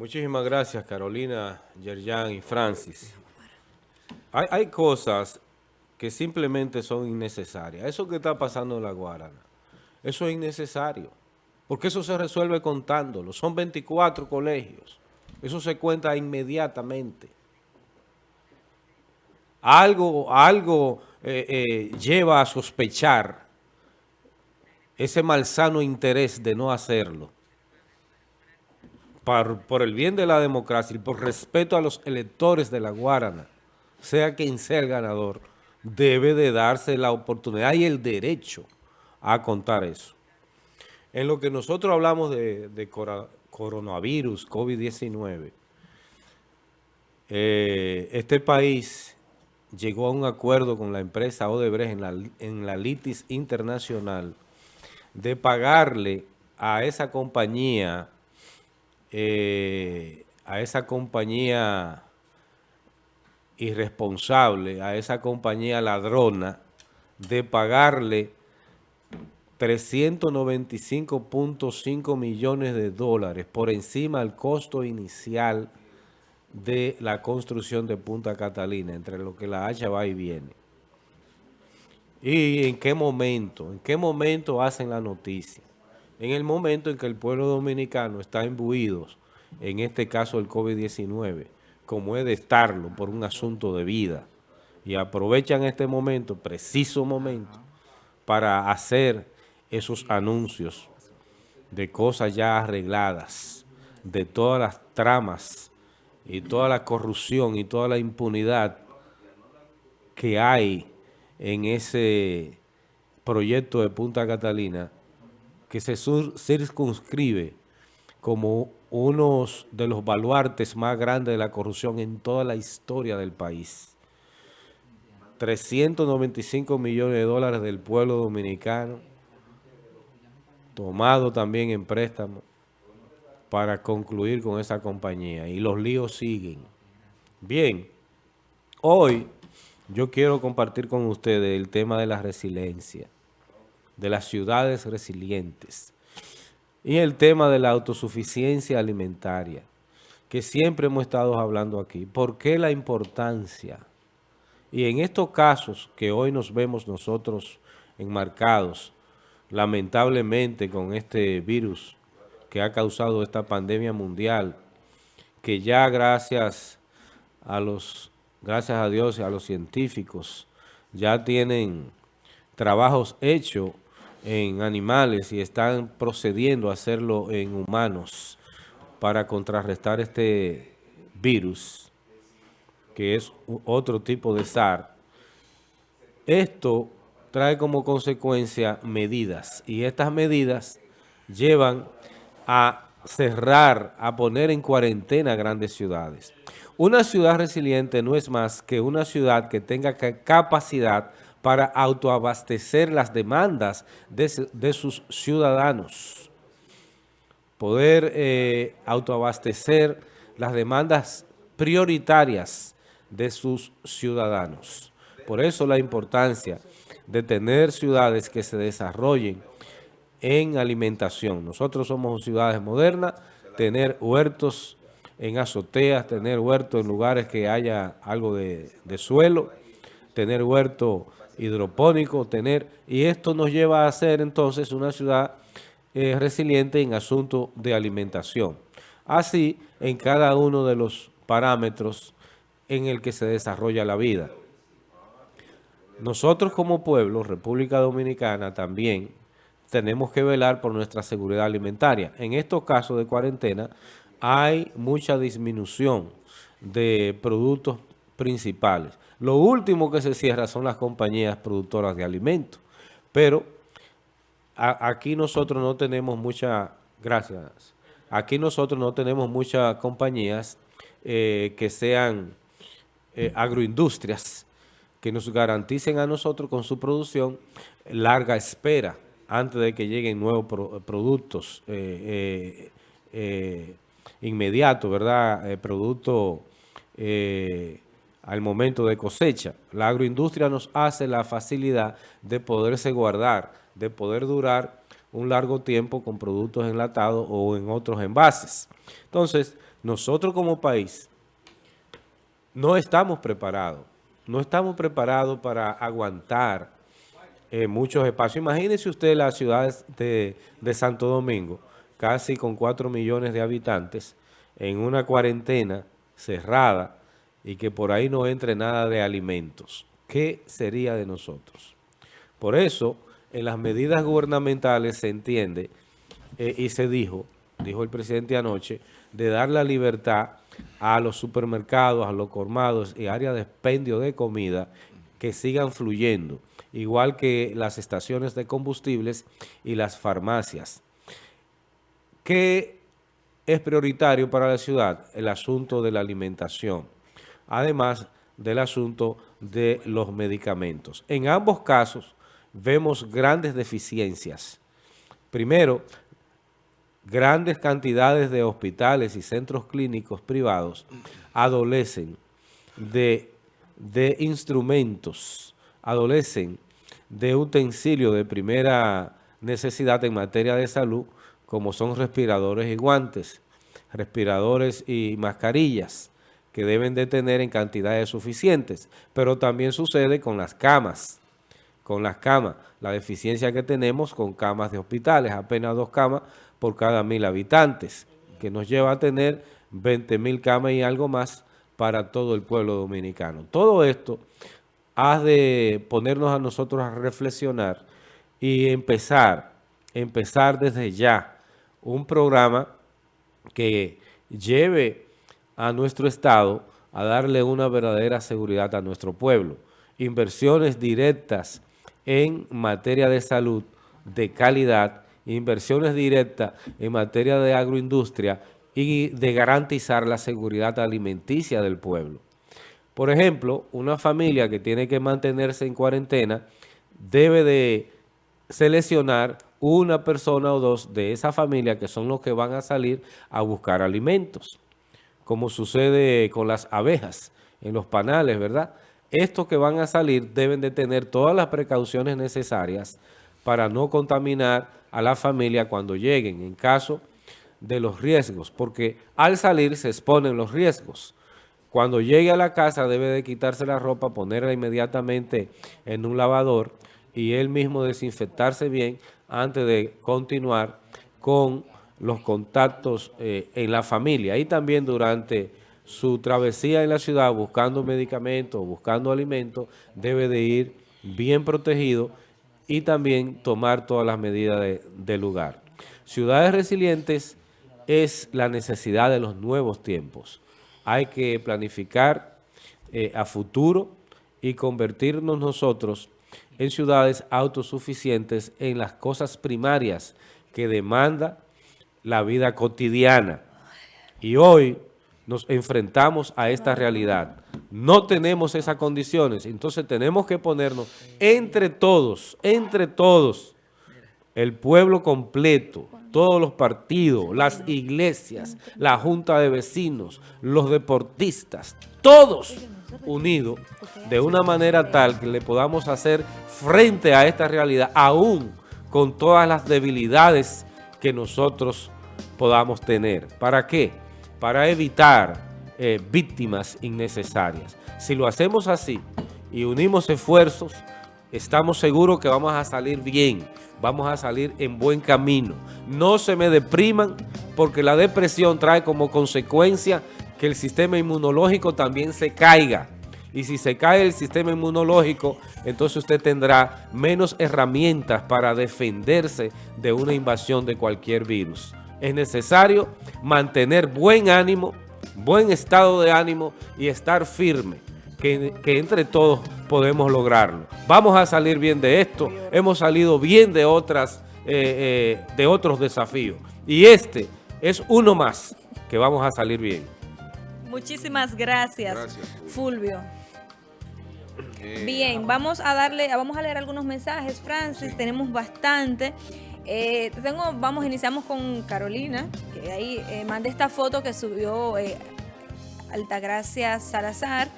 Muchísimas gracias, Carolina, Yerjan y Francis. Hay, cosas que simplemente son innecesarias. Eso que está pasando en la Guarana, eso es innecesario. Porque eso se resuelve contándolo. Son 24 colegios. Eso se cuenta inmediatamente. Algo, algo eh, eh, lleva a sospechar ese malsano interés de no hacerlo. Por, el bien de la democracia y por respeto a los electores de la Guarana, sea quien sea el ganador, debe de darse la oportunidad y el derecho a contar eso. En lo que nosotros hablamos de, de coronavirus, COVID-19, eh, este país llegó a un acuerdo con la empresa Odebrecht en la, en la litis internacional de pagarle a esa compañía, eh, a esa compañía irresponsable, a esa compañía ladrona, de pagarle 395.5 millones de dólares por encima del costo inicial de la construcción de Punta Catalina, entre lo que la hacha va y viene. ¿Y en qué momento? ¿En qué momento hacen la noticia? En el momento en que el pueblo dominicano está imbuido, en este caso el COVID-19, como es de estarlo por un asunto de vida, y aprovechan este momento, preciso momento, para hacer esos anuncios de cosas ya arregladas, de todas las tramas y toda la corrupción y toda la impunidad que hay en ese proyecto de Punta Catalina, que se circunscribe como uno de los baluartes más grandes de la corrupción en toda la historia del país. 395 millones de dólares del pueblo dominicano, tomado también en préstamo para concluir con esa compañía. Y los líos siguen. Bien, hoy yo quiero compartir con ustedes el tema de la resiliencia, de las ciudades resilientes y el tema de la autosuficiencia alimentaria, que siempre hemos estado hablando aquí. ¿Por qué la importancia? Y en estos casos que hoy nos vemos nosotros enmarcados, lamentablemente con este virus que ha causado esta pandemia mundial, que ya gracias a los, gracias a Dios y a los científicos, ya tienen trabajos hechos en animales y están procediendo a hacerlo en humanos para contrarrestar este virus, que es otro tipo de SAR. Esto trae como consecuencia medidas y estas medidas llevan a cerrar, a poner en cuarentena grandes ciudades. Una ciudad resiliente no es más que una ciudad que tenga capacidad para autoabastecer las demandas de, sus ciudadanos. Poder eh, autoabastecer las demandas prioritarias de sus ciudadanos. Por eso la importancia de tener ciudades que se desarrollen en alimentación. Nosotros somos ciudades modernas, tener huertos en azoteas, tener huertos en lugares que haya algo de, suelo, tener huerto hidropónico, tener... Y esto nos lleva a ser entonces una ciudad eh, resiliente en asunto de alimentación. Así, en cada uno de los parámetros en el que se desarrolla la vida. Nosotros como pueblo, República Dominicana, también tenemos que velar por nuestra seguridad alimentaria. En estos casos de cuarentena hay mucha disminución de productos principales. Lo último que se cierra son las compañías productoras de alimentos, pero aquí nosotros no tenemos mucha, gracias, aquí nosotros no tenemos muchas compañías eh, que sean eh, agroindustrias, que nos garanticen a nosotros con su producción larga espera antes de que lleguen nuevos productos eh, inmediatos, ¿verdad? productos al momento de cosecha. La agroindustria nos hace la facilidad de poderse guardar, de poder durar un largo tiempo con productos enlatados o en otros envases. Entonces, nosotros como país no estamos preparados. No estamos preparados para aguantar eh, muchos espacios. Imagínese usted las ciudades de, de Santo Domingo, casi con 4 millones de habitantes, en una cuarentena cerrada y que por ahí no entre nada de alimentos. ¿Qué sería de nosotros? Por eso, en las medidas gubernamentales se entiende eh, y se dijo, dijo el presidente anoche, de dar la libertad a los supermercados, a los colmados y áreas de expendio de comida que sigan fluyendo, igual que las estaciones de combustibles y las farmacias. ¿Qué es prioritario para la ciudad? El asunto de la alimentación, además del asunto de los medicamentos. En ambos casos vemos grandes deficiencias. Primero, grandes cantidades de hospitales y centros clínicos privados adolecen de, instrumentos, adolecen de utensilios de primera necesidad en materia de salud, como son respiradores y guantes, respiradores y mascarillas, que deben de tener en cantidades suficientes, pero también sucede con las camas, con las camas, la deficiencia que tenemos con camas de hospitales, apenas dos camas por cada mil habitantes, que nos lleva a tener 20 mil camas y algo más para todo el pueblo dominicano. Todo esto ha de ponernos a nosotros a reflexionar y empezar, empezar desde ya un programa que lleve a nuestro Estado a darle una verdadera seguridad a nuestro pueblo. Inversiones directas en materia de salud de calidad inversiones directas en materia de agroindustria y de garantizar la seguridad alimenticia del pueblo. Por ejemplo, una familia que tiene que mantenerse en cuarentena debe de seleccionar una persona o dos de esa familia que son los que van a salir a buscar alimentos, como sucede con las abejas en los panales, ¿verdad? Estos que van a salir deben de tener todas las precauciones necesarias para no contaminar a la familia cuando lleguen en caso de los riesgos, porque al salir se exponen los riesgos. Cuando llegue a la casa debe de quitarse la ropa, ponerla inmediatamente en un lavador y él mismo desinfectarse bien antes de continuar con los contactos eh, en la familia y también durante su travesía en la ciudad buscando medicamentos, buscando alimentos, debe de ir bien protegido y también tomar todas las medidas de, lugar. Ciudades resilientes es la necesidad de los nuevos tiempos. Hay que planificar eh, a futuro y convertirnos nosotros en ciudades autosuficientes en las cosas primarias que demanda la vida cotidiana. Y hoy nos enfrentamos a esta realidad. No tenemos esas condiciones, entonces tenemos que ponernos entre todos, entre todos, el pueblo completo, todos los partidos, las iglesias, la junta de vecinos, los deportistas, todos unidos de una manera tal que le podamos hacer frente a esta realidad, aún con todas las debilidades que nosotros podamos tener. ¿Para qué? para evitar eh, víctimas innecesarias. Si lo hacemos así y unimos esfuerzos, estamos seguros que vamos a salir bien, vamos a salir en buen camino. No se me depriman porque la depresión trae como consecuencia que el sistema inmunológico también se caiga. Y si se cae el sistema inmunológico, entonces usted tendrá menos herramientas para defenderse de una invasión de cualquier virus es necesario mantener buen ánimo, buen estado de ánimo y estar firme, que, entre todos podemos lograrlo. Vamos a salir bien de esto, hemos salido bien de, otras, eh, eh, de otros desafíos. Y este es uno más que vamos a salir bien. Muchísimas gracias, Fulvio. Bien, vamos a darle, vamos a leer algunos mensajes, Francis, tenemos bastante. Eh, tengo, vamos, iniciamos con Carolina, que ahí eh, manda esta foto que subió eh, Altagracia Salazar.